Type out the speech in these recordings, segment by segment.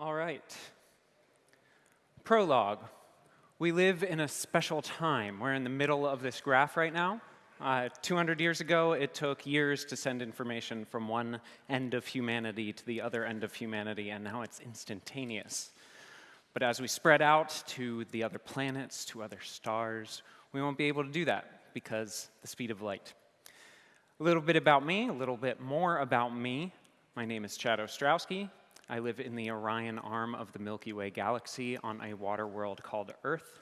All right. Prologue. We live in a special time. We're in the middle of this graph right now. Uh, 200 years ago, it took years to send information from one end of humanity to the other end of humanity, and now it's instantaneous. But as we spread out to the other planets, to other stars, we won't be able to do that because the speed of light. A little bit about me, a little bit more about me. My name is Chad Ostrowski. I live in the Orion arm of the Milky Way galaxy on a water world called Earth,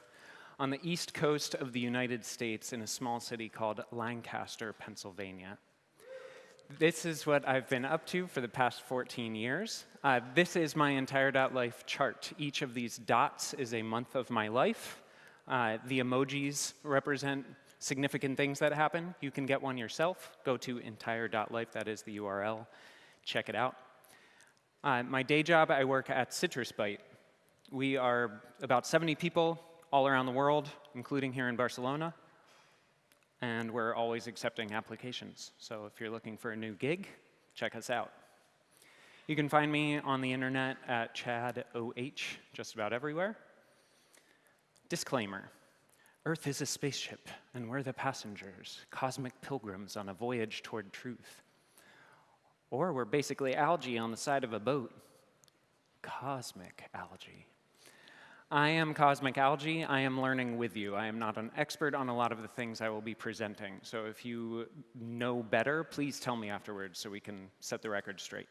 on the east coast of the United States in a small city called Lancaster, Pennsylvania. This is what I've been up to for the past 14 years. Uh, this is my entire dot life chart. Each of these dots is a month of my life. Uh, the emojis represent significant things that happen. You can get one yourself. Go to entire.life, that is the URL. Check it out. Uh, my day job, I work at CitrusByte. We are about 70 people all around the world, including here in Barcelona. And we're always accepting applications. So if you're looking for a new gig, check us out. You can find me on the internet at ChadOH, just about everywhere. Disclaimer. Earth is a spaceship, and we're the passengers, cosmic pilgrims on a voyage toward truth. Or we're basically algae on the side of a boat. Cosmic algae. I am Cosmic Algae. I am learning with you. I am not an expert on a lot of the things I will be presenting. So if you know better, please tell me afterwards so we can set the record straight.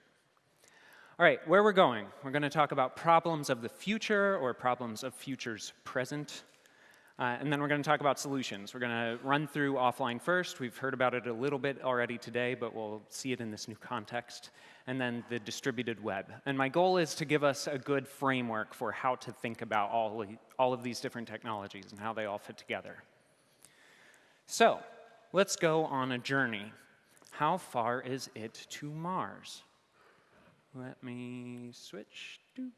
All right, where we're going. We're going to talk about problems of the future or problems of futures present. Uh, and then we're going to talk about solutions. We're going to run through offline first. We've heard about it a little bit already today, but we'll see it in this new context. And then the distributed web. And my goal is to give us a good framework for how to think about all, all of these different technologies and how they all fit together. So let's go on a journey. How far is it to Mars? Let me switch. Doop.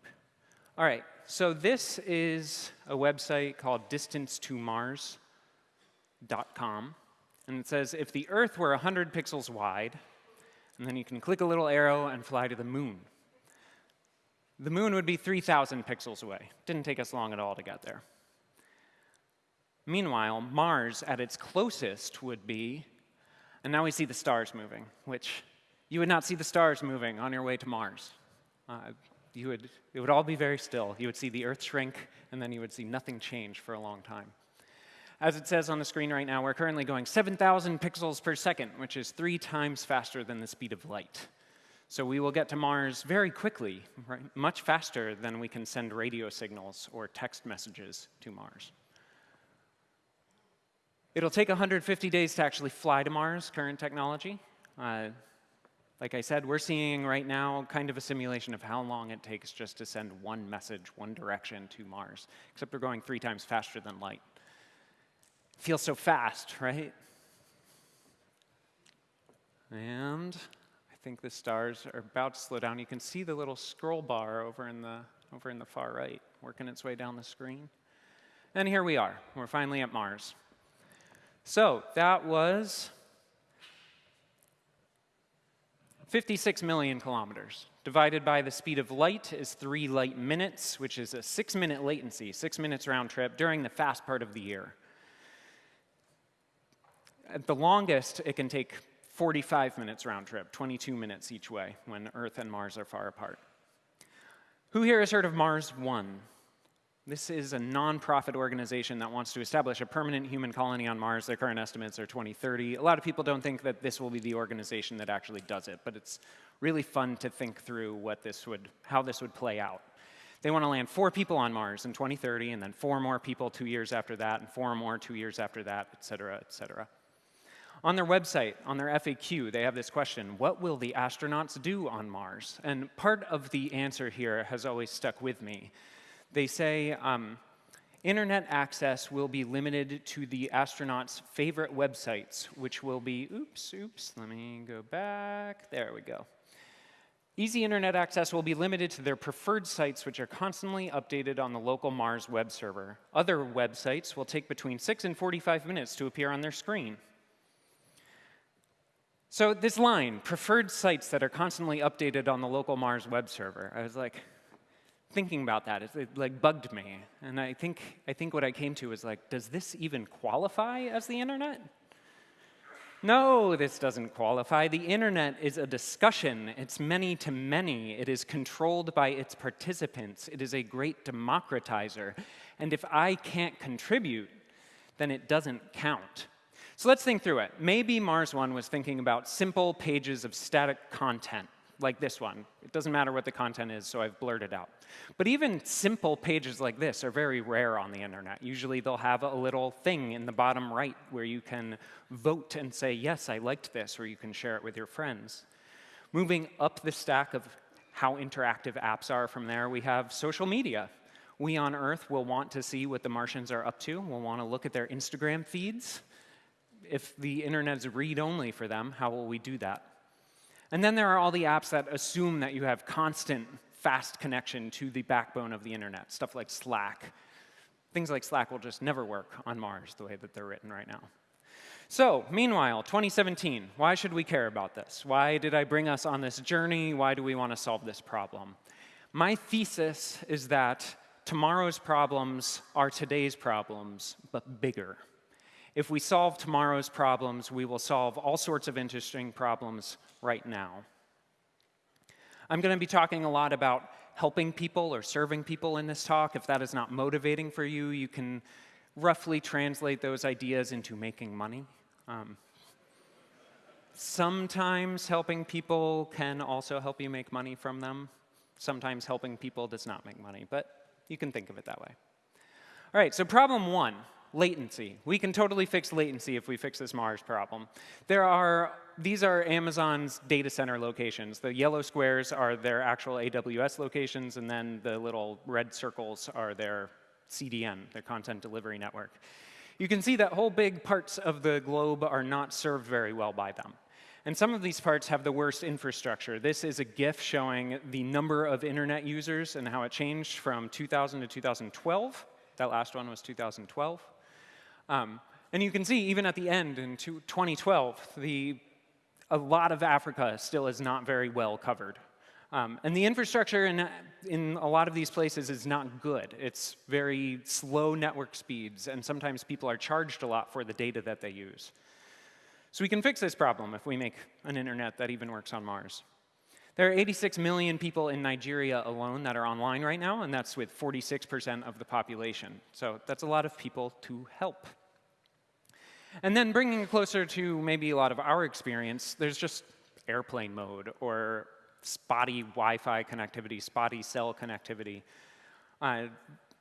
All right, so this is a website called distancetomars.com. And it says if the Earth were 100 pixels wide, and then you can click a little arrow and fly to the moon. The moon would be 3,000 pixels away. Didn't take us long at all to get there. Meanwhile, Mars at its closest would be, and now we see the stars moving, which you would not see the stars moving on your way to Mars. Uh, you would, it would all be very still. You would see the Earth shrink, and then you would see nothing change for a long time. As it says on the screen right now, we're currently going 7,000 pixels per second, which is three times faster than the speed of light. So we will get to Mars very quickly, right? much faster than we can send radio signals or text messages to Mars. It'll take 150 days to actually fly to Mars, current technology. Uh, like I said, we're seeing right now kind of a simulation of how long it takes just to send one message, one direction to Mars, except we're going three times faster than light. feels so fast, right? And I think the stars are about to slow down. You can see the little scroll bar over in the, over in the far right, working its way down the screen. And here we are. We're finally at Mars. So that was 56 million kilometers. Divided by the speed of light is three light minutes, which is a six minute latency, six minutes round trip during the fast part of the year. At the longest, it can take 45 minutes round trip, 22 minutes each way when Earth and Mars are far apart. Who here has heard of Mars One? This is a nonprofit organization that wants to establish a permanent human colony on Mars. Their current estimates are 2030. A lot of people don't think that this will be the organization that actually does it, but it's really fun to think through what this would, how this would play out. They want to land four people on Mars in 2030, and then four more people two years after that, and four more two years after that, et cetera, et cetera. On their website, on their FAQ, they have this question, what will the astronauts do on Mars? And part of the answer here has always stuck with me. They say um, internet access will be limited to the astronauts' favorite websites, which will be, oops, oops, let me go back. There we go. Easy internet access will be limited to their preferred sites, which are constantly updated on the local Mars web server. Other websites will take between 6 and 45 minutes to appear on their screen. So this line, preferred sites that are constantly updated on the local Mars web server, I was like, thinking about that, it, it like bugged me. And I think, I think what I came to was like, does this even qualify as the internet? No, this doesn't qualify. The internet is a discussion. It's many to many. It is controlled by its participants. It is a great democratizer. And if I can't contribute, then it doesn't count. So let's think through it. Maybe Mars One was thinking about simple pages of static content like this one. It doesn't matter what the content is, so I've blurred it out. But even simple pages like this are very rare on the internet. Usually they'll have a little thing in the bottom right where you can vote and say, yes, I liked this, or you can share it with your friends. Moving up the stack of how interactive apps are from there, we have social media. We on Earth will want to see what the Martians are up to. We'll want to look at their Instagram feeds. If the internet is read-only for them, how will we do that? And then there are all the apps that assume that you have constant, fast connection to the backbone of the internet, stuff like Slack. Things like Slack will just never work on Mars the way that they're written right now. So, meanwhile, 2017, why should we care about this? Why did I bring us on this journey? Why do we want to solve this problem? My thesis is that tomorrow's problems are today's problems, but bigger. If we solve tomorrow's problems, we will solve all sorts of interesting problems right now. I'm going to be talking a lot about helping people or serving people in this talk. If that is not motivating for you, you can roughly translate those ideas into making money. Um, sometimes helping people can also help you make money from them. Sometimes helping people does not make money, but you can think of it that way. All right, so problem one latency. We can totally fix latency if we fix this Mars problem. There are, these are Amazon's data center locations. The yellow squares are their actual AWS locations, and then the little red circles are their CDN, their content delivery network. You can see that whole big parts of the globe are not served very well by them. And some of these parts have the worst infrastructure. This is a GIF showing the number of internet users and how it changed from 2000 to 2012. That last one was 2012. Um, and you can see, even at the end in 2012, the, a lot of Africa still is not very well covered. Um, and the infrastructure in, in a lot of these places is not good. It's very slow network speeds, and sometimes people are charged a lot for the data that they use. So we can fix this problem if we make an internet that even works on Mars. There are 86 million people in Nigeria alone that are online right now, and that's with 46% of the population. So that's a lot of people to help. And then bringing it closer to maybe a lot of our experience, there's just airplane mode or spotty Wi-Fi connectivity, spotty cell connectivity. Uh,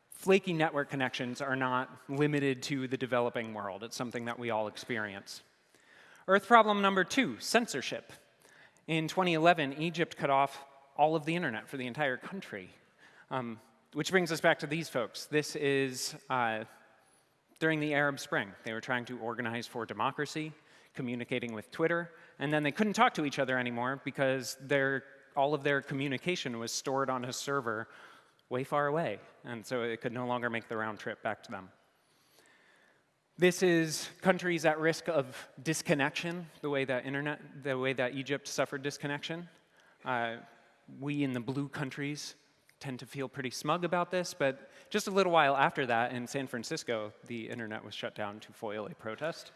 flaky network connections are not limited to the developing world. It's something that we all experience. Earth problem number two, censorship. In 2011, Egypt cut off all of the internet for the entire country. Um, which brings us back to these folks. This is uh, during the Arab Spring. They were trying to organize for democracy, communicating with Twitter, and then they couldn't talk to each other anymore because their, all of their communication was stored on a server way far away, and so it could no longer make the round trip back to them. This is countries at risk of disconnection, the way that internet, the way that Egypt suffered disconnection. Uh, we in the blue countries tend to feel pretty smug about this, but just a little while after that, in San Francisco, the internet was shut down to foil a protest.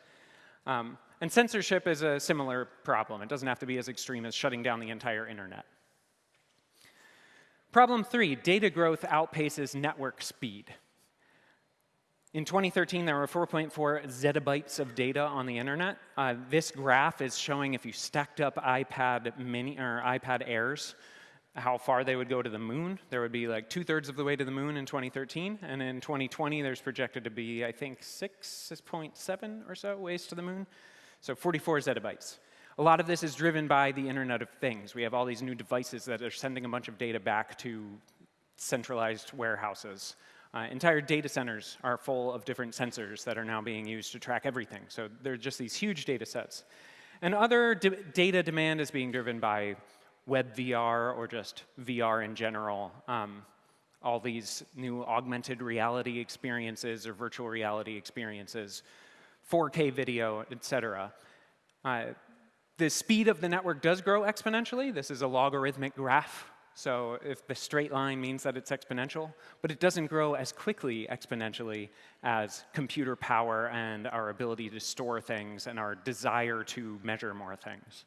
Um, and censorship is a similar problem. It doesn't have to be as extreme as shutting down the entire internet. Problem three, data growth outpaces network speed. In 2013, there were 4.4 zettabytes of data on the internet. Uh, this graph is showing if you stacked up iPad mini or iPad Airs how far they would go to the moon. There would be like two-thirds of the way to the moon in 2013, and in 2020 there's projected to be, I think, 6.7 or so ways to the moon. So 44 zettabytes. A lot of this is driven by the Internet of Things. We have all these new devices that are sending a bunch of data back to centralized warehouses. Uh, entire data centers are full of different sensors that are now being used to track everything. So they're just these huge data sets. And other data demand is being driven by web VR or just VR in general. Um, all these new augmented reality experiences or virtual reality experiences, 4K video, et cetera. Uh, the speed of the network does grow exponentially. This is a logarithmic graph So if the straight line means that it's exponential, but it doesn't grow as quickly exponentially as computer power and our ability to store things and our desire to measure more things.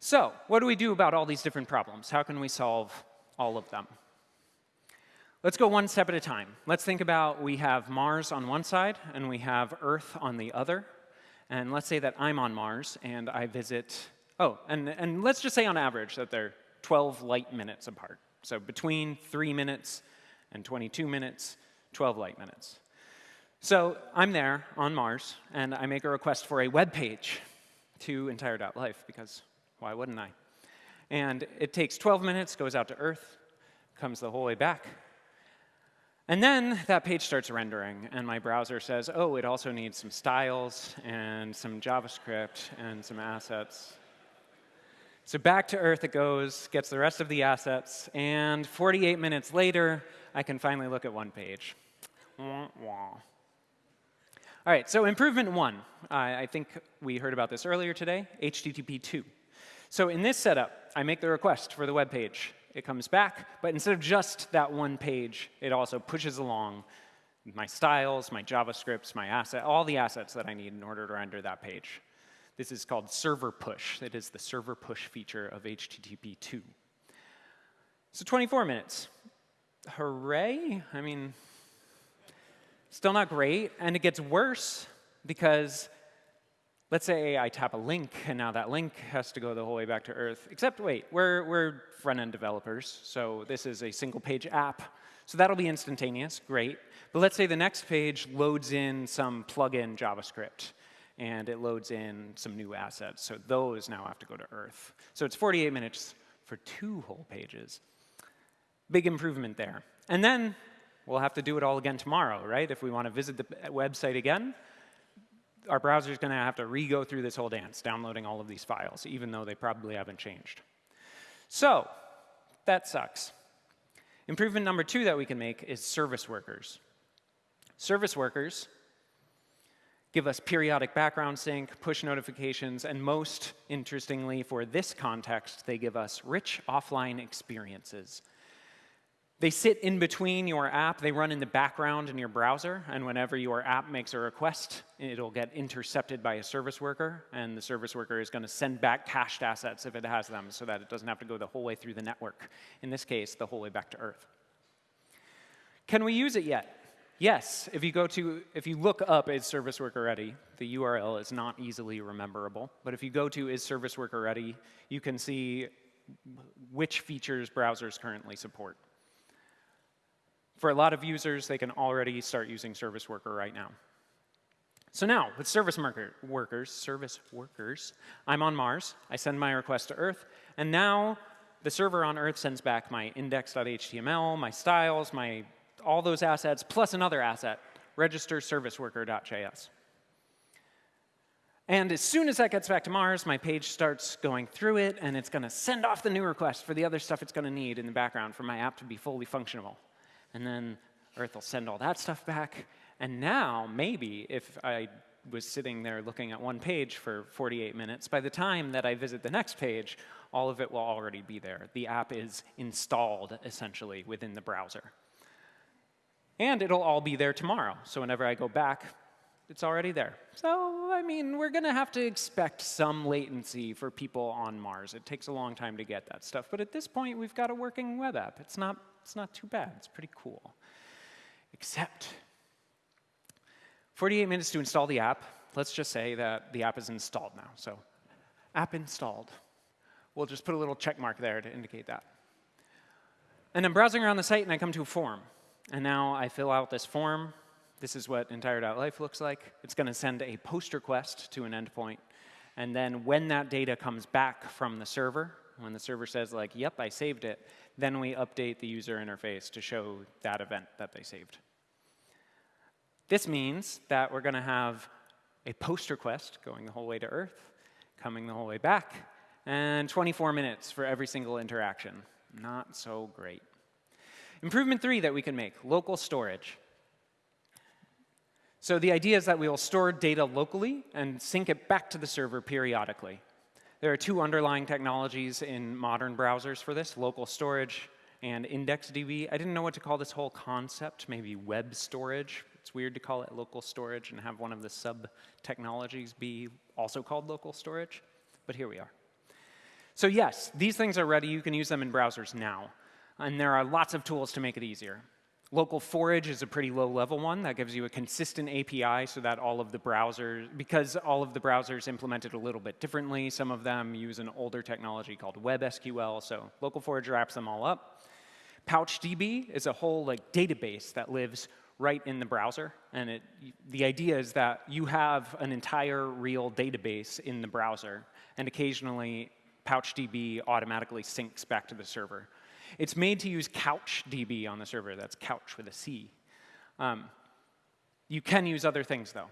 So what do we do about all these different problems? How can we solve all of them? Let's go one step at a time. Let's think about we have Mars on one side and we have Earth on the other. And let's say that I'm on Mars and I visit, oh, and, and let's just say on average that they're 12 light minutes apart. So between 3 minutes and 22 minutes, 12 light minutes. So I'm there on Mars, and I make a request for a web page to entire.life, because why wouldn't I? And it takes 12 minutes, goes out to Earth, comes the whole way back. And then that page starts rendering, and my browser says, oh, it also needs some styles and some JavaScript and some assets. So back to Earth it goes, gets the rest of the assets, and 48 minutes later, I can finally look at one page. All right, so improvement one. I think we heard about this earlier today, HTTP 2. So in this setup, I make the request for the web page. It comes back, but instead of just that one page, it also pushes along my styles, my JavaScripts, my asset, all the assets that I need in order to render that page. This is called server push. It is the server push feature of HTTP 2. So 24 minutes. Hooray? I mean, still not great. And it gets worse because let's say I tap a link, and now that link has to go the whole way back to Earth. Except, wait, we're, we're front-end developers, so this is a single-page app. So that'll be instantaneous, great. But let's say the next page loads in some plug-in JavaScript and it loads in some new assets. So those now have to go to Earth. So it's 48 minutes for two whole pages. Big improvement there. And then we'll have to do it all again tomorrow, right? If we want to visit the website again, our browser is going to have to re-go through this whole dance, downloading all of these files, even though they probably haven't changed. So that sucks. Improvement number two that we can make is service workers. Service workers give us periodic background sync, push notifications, and most interestingly for this context, they give us rich offline experiences. They sit in between your app, they run in the background in your browser, and whenever your app makes a request, it'll get intercepted by a service worker, and the service worker is going to send back cached assets if it has them so that it doesn't have to go the whole way through the network. In this case, the whole way back to Earth. Can we use it yet? Yes, if you go to, if you look up is service worker ready, the URL is not easily rememberable. But if you go to is service worker ready, you can see which features browsers currently support. For a lot of users, they can already start using service worker right now. So now, with service worker, workers, service workers, I'm on Mars. I send my request to Earth, and now the server on Earth sends back my index.html, my styles, my all those assets plus another asset, register service worker.js. And as soon as that gets back to Mars, my page starts going through it, and it's going to send off the new request for the other stuff it's going to need in the background for my app to be fully functional. And then Earth will send all that stuff back. And now, maybe, if I was sitting there looking at one page for 48 minutes, by the time that I visit the next page, all of it will already be there. The app is installed, essentially, within the browser. And it'll all be there tomorrow. So whenever I go back, it's already there. So, I mean, we're going to have to expect some latency for people on Mars. It takes a long time to get that stuff. But at this point, we've got a working web app. It's not, it's not too bad. It's pretty cool. Except 48 minutes to install the app. Let's just say that the app is installed now. So app installed. We'll just put a little check mark there to indicate that. And I'm browsing around the site, and I come to a form. And now I fill out this form. This is what entire.life looks like. It's going to send a post request to an endpoint. And then when that data comes back from the server, when the server says like, yep, I saved it, then we update the user interface to show that event that they saved. This means that we're going to have a post request going the whole way to Earth, coming the whole way back, and 24 minutes for every single interaction. Not so great. Improvement three that we can make, local storage. So the idea is that we will store data locally and sync it back to the server periodically. There are two underlying technologies in modern browsers for this, local storage and IndexedDB. I didn't know what to call this whole concept, maybe web storage. It's weird to call it local storage and have one of the sub-technologies be also called local storage, but here we are. So yes, these things are ready. You can use them in browsers now. And there are lots of tools to make it easier. Local forage is a pretty low level one that gives you a consistent API so that all of the browsers, because all of the browsers implemented a little bit differently, some of them use an older technology called WebSQL, so local forage wraps them all up. PouchDB is a whole like database that lives right in the browser, and it, the idea is that you have an entire real database in the browser, and occasionally PouchDB automatically syncs back to the server. It's made to use CouchDB on the server. That's couch with a C. Um, you can use other things, though.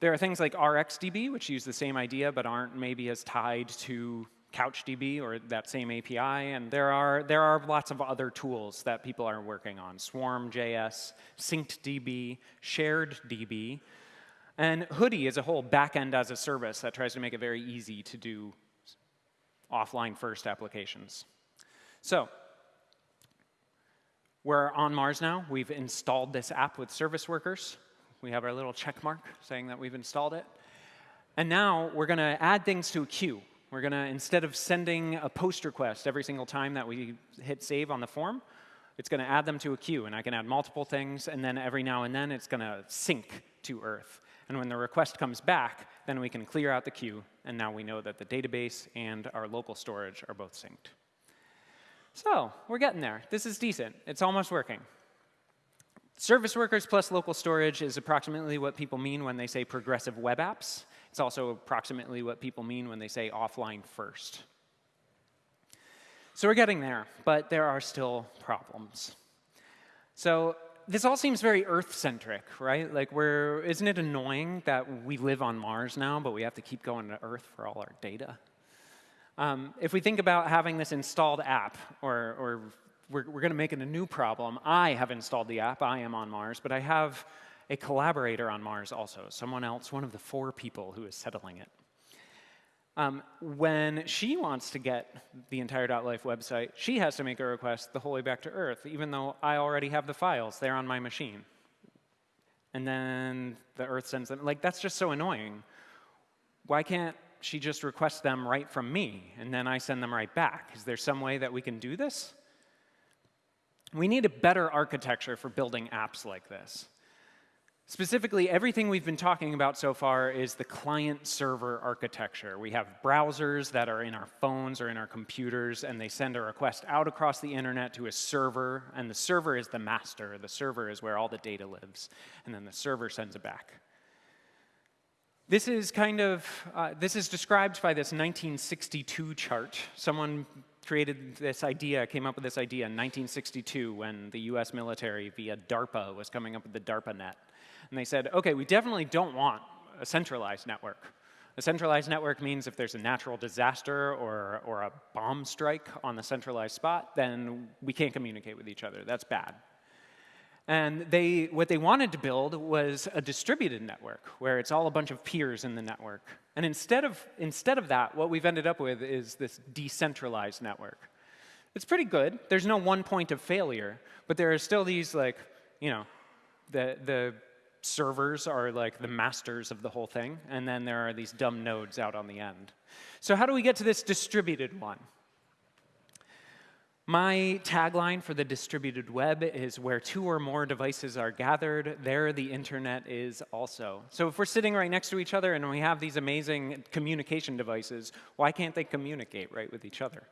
There are things like RxDB, which use the same idea but aren't maybe as tied to CouchDB or that same API. And there are, there are lots of other tools that people are working on. Swarm.js, SyncedDB, SharedDB. And Hoodie is a whole backend as a service that tries to make it very easy to do offline first applications. So we're on Mars now. We've installed this app with service workers. We have our little check mark saying that we've installed it. And now we're going to add things to a queue. We're going to, instead of sending a post request every single time that we hit save on the form, it's going to add them to a queue. And I can add multiple things, and then every now and then it's going to sync to Earth. And when the request comes back, then we can clear out the queue, and now we know that the database and our local storage are both synced. So we're getting there. This is decent. It's almost working. Service workers plus local storage is approximately what people mean when they say progressive web apps. It's also approximately what people mean when they say offline first. So we're getting there, but there are still problems. So this all seems very Earth-centric, right? Like, we're, isn't it annoying that we live on Mars now, but we have to keep going to Earth for all our data? Um, if we think about having this installed app, or, or we're, we're going to make it a new problem, I have installed the app, I am on Mars, but I have a collaborator on Mars also, someone else, one of the four people who is settling it. Um, when she wants to get the entire .life website, she has to make a request the whole way back to Earth, even though I already have the files there on my machine. And then the Earth sends them. Like, that's just so annoying. Why can't she just requests them right from me, and then I send them right back. Is there some way that we can do this? We need a better architecture for building apps like this. Specifically, everything we've been talking about so far is the client-server architecture. We have browsers that are in our phones or in our computers, and they send a request out across the internet to a server, and the server is the master. The server is where all the data lives, and then the server sends it back. This is kind of, uh, this is described by this 1962 chart. Someone created this idea, came up with this idea in 1962 when the US military via DARPA was coming up with the DARPANet. And they said, okay, we definitely don't want a centralized network. A centralized network means if there's a natural disaster or, or a bomb strike on the centralized spot, then we can't communicate with each other. That's bad. And they, what they wanted to build was a distributed network, where it's all a bunch of peers in the network. And instead of, instead of that, what we've ended up with is this decentralized network. It's pretty good. There's no one point of failure, but there are still these, like, you know, the, the servers are like the masters of the whole thing, and then there are these dumb nodes out on the end. So how do we get to this distributed one? My tagline for the distributed web is where two or more devices are gathered, there the internet is also. So if we're sitting right next to each other and we have these amazing communication devices, why can't they communicate right with each other?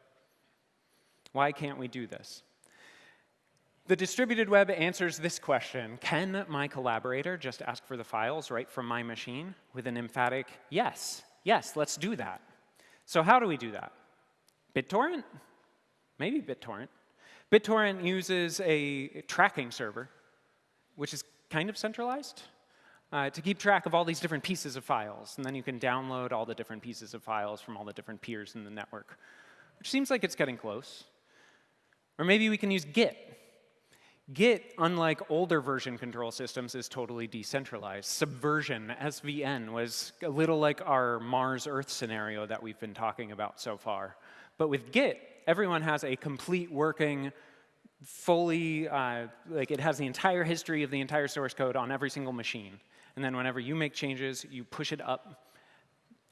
Why can't we do this? The distributed web answers this question. Can my collaborator just ask for the files right from my machine with an emphatic yes, yes, let's do that. So how do we do that? BitTorrent? Maybe BitTorrent. BitTorrent uses a tracking server, which is kind of centralized, uh, to keep track of all these different pieces of files. And then you can download all the different pieces of files from all the different peers in the network, which seems like it's getting close. Or maybe we can use Git. Git, unlike older version control systems, is totally decentralized. Subversion, SVN, was a little like our Mars Earth scenario that we've been talking about so far. But with Git, everyone has a complete working, fully, uh, like it has the entire history of the entire source code on every single machine. And then whenever you make changes, you push it up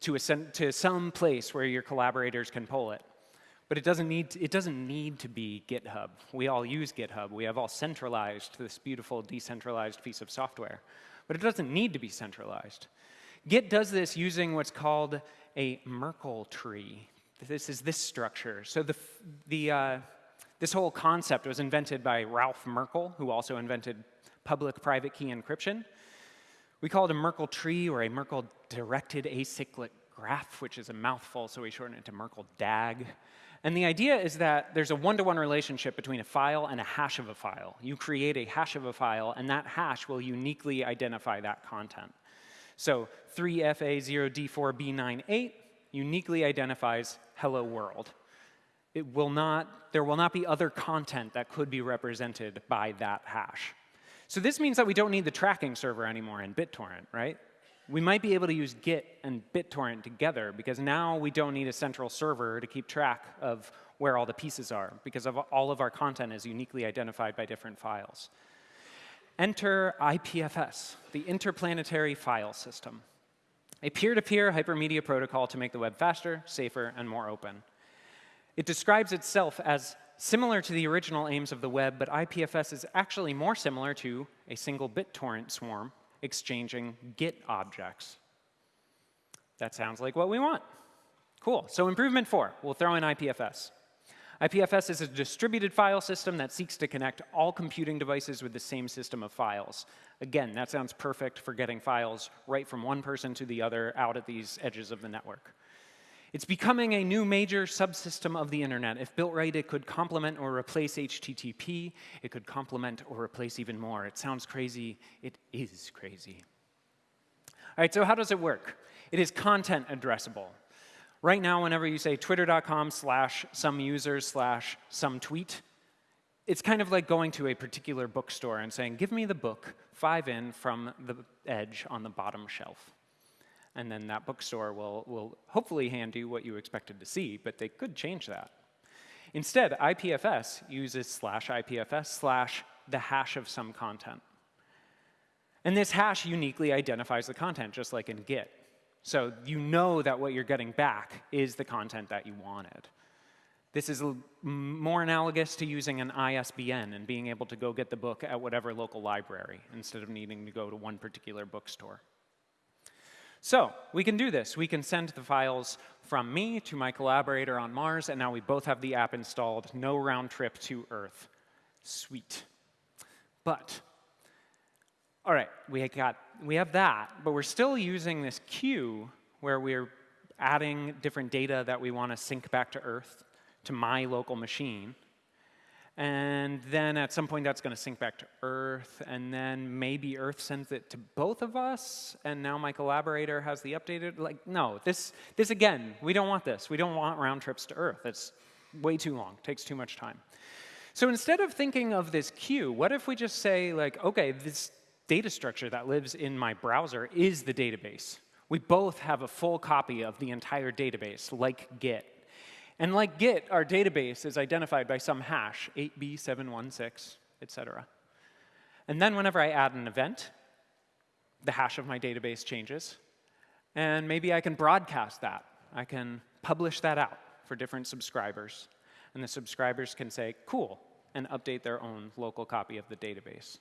to, a, to some place where your collaborators can pull it. But it doesn't, need to, it doesn't need to be GitHub. We all use GitHub. We have all centralized this beautiful decentralized piece of software. But it doesn't need to be centralized. Git does this using what's called a Merkle tree. This is this structure. So the, the, uh, this whole concept was invented by Ralph Merkle, who also invented public-private key encryption. We call it a Merkle tree or a Merkle directed acyclic graph, which is a mouthful, so we shorten it to Merkle DAG. And the idea is that there's a one-to-one -one relationship between a file and a hash of a file. You create a hash of a file, and that hash will uniquely identify that content. So 3FA0D4B98 uniquely identifies hello world. It will not, there will not be other content that could be represented by that hash. So this means that we don't need the tracking server anymore in BitTorrent, right? we might be able to use Git and BitTorrent together because now we don't need a central server to keep track of where all the pieces are because of all of our content is uniquely identified by different files. Enter IPFS, the Interplanetary File System, a peer-to-peer -peer hypermedia protocol to make the web faster, safer, and more open. It describes itself as similar to the original aims of the web, but IPFS is actually more similar to a single BitTorrent swarm exchanging Git objects. That sounds like what we want. Cool. So improvement four, we'll throw in IPFS. IPFS is a distributed file system that seeks to connect all computing devices with the same system of files. Again, that sounds perfect for getting files right from one person to the other out at these edges of the network. It's becoming a new major subsystem of the internet. If built right, it could complement or replace HTTP. It could complement or replace even more. It sounds crazy. It is crazy. All right, so how does it work? It is content addressable. Right now, whenever you say twitter.com slash some user slash some tweet, it's kind of like going to a particular bookstore and saying, give me the book, five in from the edge on the bottom shelf and then that bookstore will, will hopefully hand you what you expected to see, but they could change that. Instead, IPFS uses slash IPFS slash the hash of some content. And this hash uniquely identifies the content, just like in Git. So you know that what you're getting back is the content that you wanted. This is more analogous to using an ISBN and being able to go get the book at whatever local library instead of needing to go to one particular bookstore. So we can do this. We can send the files from me to my collaborator on Mars, and now we both have the app installed. No round trip to Earth. Sweet. But, all right, we, got, we have that, but we're still using this queue where we're adding different data that we want to sync back to Earth to my local machine. And then at some point, that's going to sync back to Earth. And then maybe Earth sends it to both of us. And now my collaborator has the updated. Like, no, this, this again, we don't want this. We don't want round trips to Earth. It's way too long, takes too much time. So instead of thinking of this queue, what if we just say, like, OK, this data structure that lives in my browser is the database. We both have a full copy of the entire database, like Git. And like Git, our database is identified by some hash, 8b716, et cetera. And then whenever I add an event, the hash of my database changes. And maybe I can broadcast that. I can publish that out for different subscribers. And the subscribers can say, cool, and update their own local copy of the database.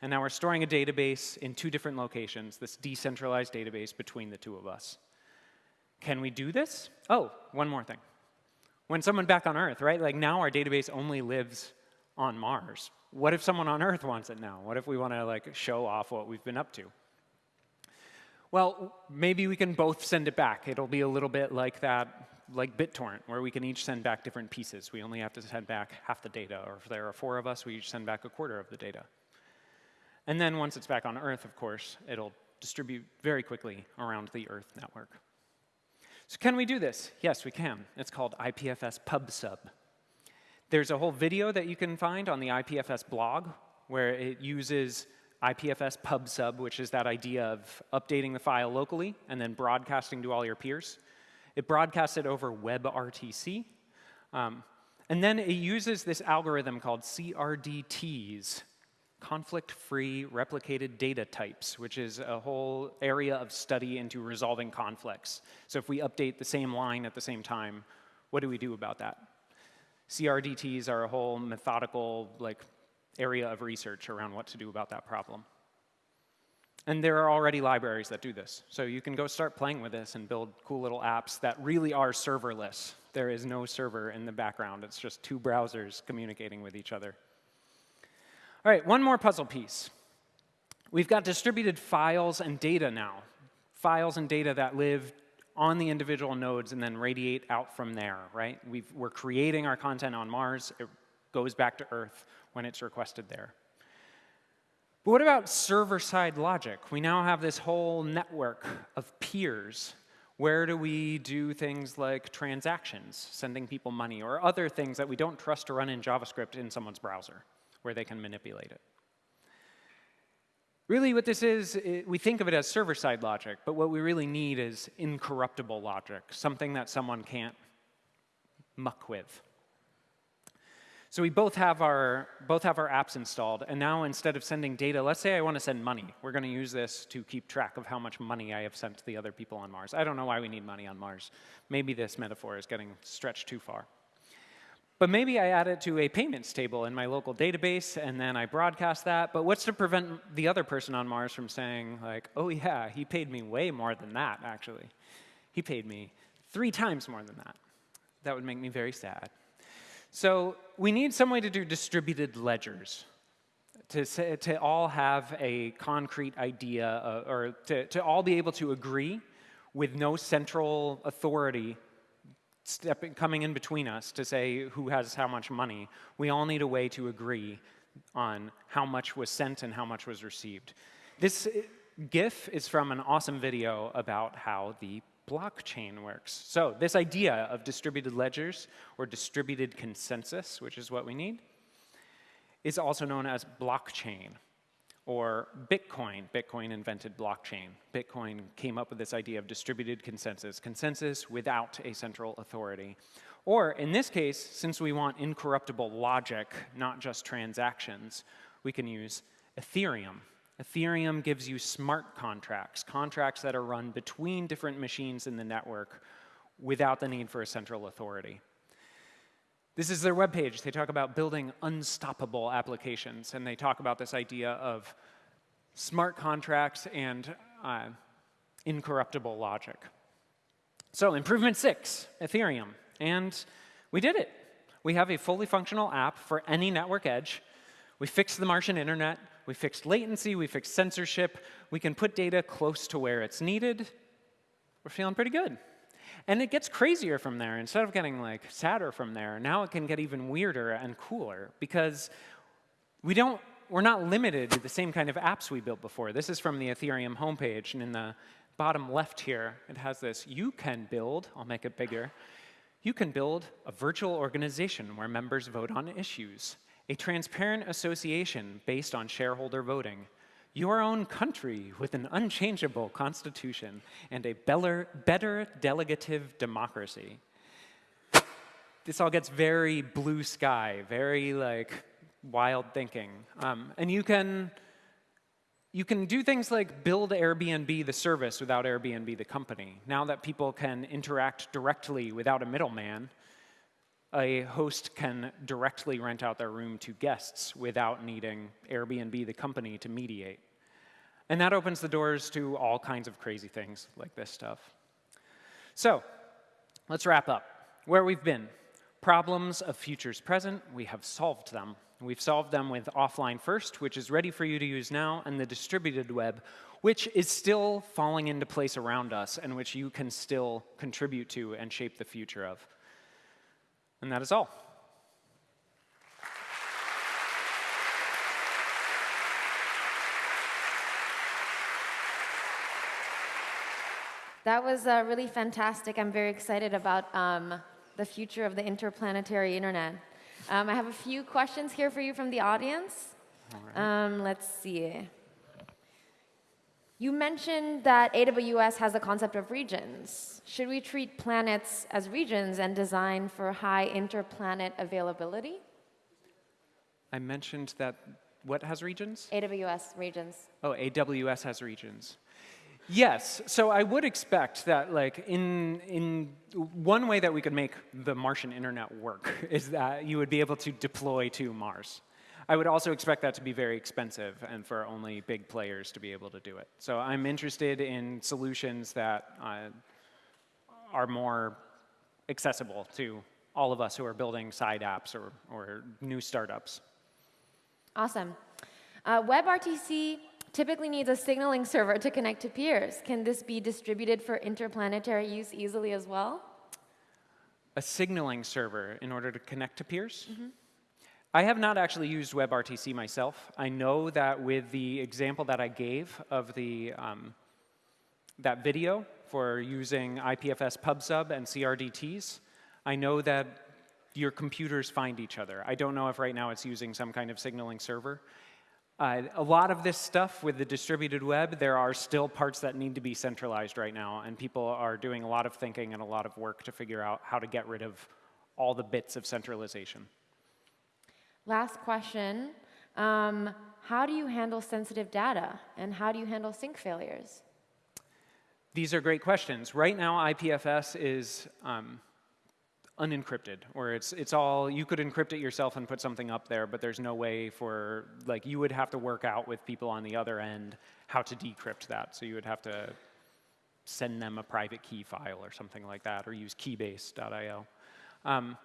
And now we're storing a database in two different locations, this decentralized database between the two of us. Can we do this? Oh, one more thing when someone back on Earth, right? Like now our database only lives on Mars. What if someone on Earth wants it now? What if we want to like show off what we've been up to? Well, maybe we can both send it back. It'll be a little bit like that, like BitTorrent, where we can each send back different pieces. We only have to send back half the data, or if there are four of us, we each send back a quarter of the data. And then once it's back on Earth, of course, it'll distribute very quickly around the Earth network. So can we do this? Yes, we can. It's called IPFS PubSub. There's a whole video that you can find on the IPFS blog where it uses IPFS pub sub, which is that idea of updating the file locally and then broadcasting to all your peers. It broadcasts it over WebRTC. Um, and then it uses this algorithm called CRDTs, conflict-free replicated data types, which is a whole area of study into resolving conflicts. So if we update the same line at the same time, what do we do about that? CRDTs are a whole methodical like area of research around what to do about that problem. And there are already libraries that do this. So you can go start playing with this and build cool little apps that really are serverless. There is no server in the background. It's just two browsers communicating with each other. All right, one more puzzle piece. We've got distributed files and data now. Files and data that live on the individual nodes and then radiate out from there, right? we are creating our content on Mars. It goes back to Earth when it's requested there. But what about server-side logic? We now have this whole network of peers. Where do we do things like transactions, sending people money, or other things that we don't trust to run in JavaScript in someone's browser, where they can manipulate it? Really, what this is, it, we think of it as server-side logic, but what we really need is incorruptible logic, something that someone can't muck with. So we both have our both have our apps installed, and now instead of sending data, let's say I want to send money. We're going to use this to keep track of how much money I have sent to the other people on Mars. I don't know why we need money on Mars. Maybe this metaphor is getting stretched too far. But maybe I add it to a payments table in my local database, and then I broadcast that. But what's to prevent the other person on Mars from saying, like, oh, yeah, he paid me way more than that, actually. He paid me three times more than that. That would make me very sad. So we need some way to do distributed ledgers, to, say, to all have a concrete idea, uh, or to, to all be able to agree with no central authority stepping, coming in between us to say who has how much money. We all need a way to agree on how much was sent and how much was received. This uh, GIF is from an awesome video about how the blockchain works. So this idea of distributed ledgers or distributed consensus, which is what we need, is also known as blockchain or Bitcoin. Bitcoin invented blockchain. Bitcoin came up with this idea of distributed consensus, consensus without a central authority. Or in this case, since we want incorruptible logic, not just transactions, we can use Ethereum. Ethereum gives you smart contracts, contracts that are run between different machines in the network without the need for a central authority. This is their webpage. They talk about building unstoppable applications, and they talk about this idea of smart contracts and uh, incorruptible logic. So improvement six, Ethereum. And we did it. We have a fully functional app for any network edge. We fixed the Martian internet. We fixed latency. We fixed censorship. We can put data close to where it's needed. We're feeling pretty good. And it gets crazier from there. Instead of getting like sadder from there, now it can get even weirder and cooler because we don't, we're not limited to the same kind of apps we built before. This is from the Ethereum homepage, and in the bottom left here, it has this, you can build, I'll make it bigger, you can build a virtual organization where members vote on issues, a transparent association based on shareholder voting, your own country with an unchangeable constitution and a better, better delegative democracy. This all gets very blue sky, very like wild thinking. Um, and you can, you can do things like build Airbnb the service without Airbnb the company. Now that people can interact directly without a middleman, a host can directly rent out their room to guests without needing Airbnb the company to mediate. And that opens the doors to all kinds of crazy things like this stuff. So let's wrap up. Where we've been, problems of futures present, we have solved them. We've solved them with offline first, which is ready for you to use now, and the distributed web, which is still falling into place around us and which you can still contribute to and shape the future of. And that is all. That was uh, really fantastic. I'm very excited about um, the future of the interplanetary internet. Um, I have a few questions here for you from the audience. Um, let's see. You mentioned that AWS has a concept of regions. Should we treat planets as regions and design for high interplanet availability? I mentioned that what has regions? AWS regions. Oh, AWS has regions. Yes, so I would expect that like in, in one way that we could make the Martian internet work is that you would be able to deploy to Mars. I would also expect that to be very expensive and for only big players to be able to do it. So I'm interested in solutions that uh, are more accessible to all of us who are building side apps or, or new startups. Awesome. Uh, WebRTC typically needs a signaling server to connect to peers. Can this be distributed for interplanetary use easily as well? A signaling server in order to connect to peers? I have not actually used WebRTC myself. I know that with the example that I gave of the, um, that video for using IPFS PubSub and CRDTs, I know that your computers find each other. I don't know if right now it's using some kind of signaling server. Uh, a lot of this stuff with the distributed web, there are still parts that need to be centralized right now, and people are doing a lot of thinking and a lot of work to figure out how to get rid of all the bits of centralization. Last question. Um, how do you handle sensitive data? And how do you handle sync failures? These are great questions. Right now, IPFS is um, unencrypted, or it's, it's all, you could encrypt it yourself and put something up there, but there's no way for, like, you would have to work out with people on the other end how to decrypt that. So you would have to send them a private key file or something like that, or use keybase.io. Um,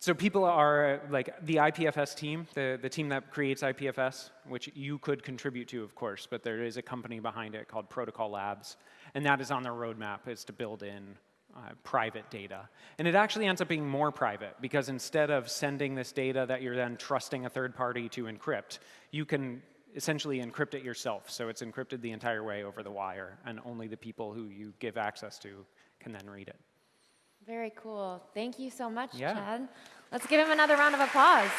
so people are like the IPFS team, the, the team that creates IPFS, which you could contribute to, of course, but there is a company behind it called Protocol Labs, and that is on their roadmap is to build in uh, private data. And it actually ends up being more private because instead of sending this data that you're then trusting a third party to encrypt, you can essentially encrypt it yourself. So it's encrypted the entire way over the wire, and only the people who you give access to can then read it. Very cool. Thank you so much, Yeah. Chad. Let's give him another round of applause.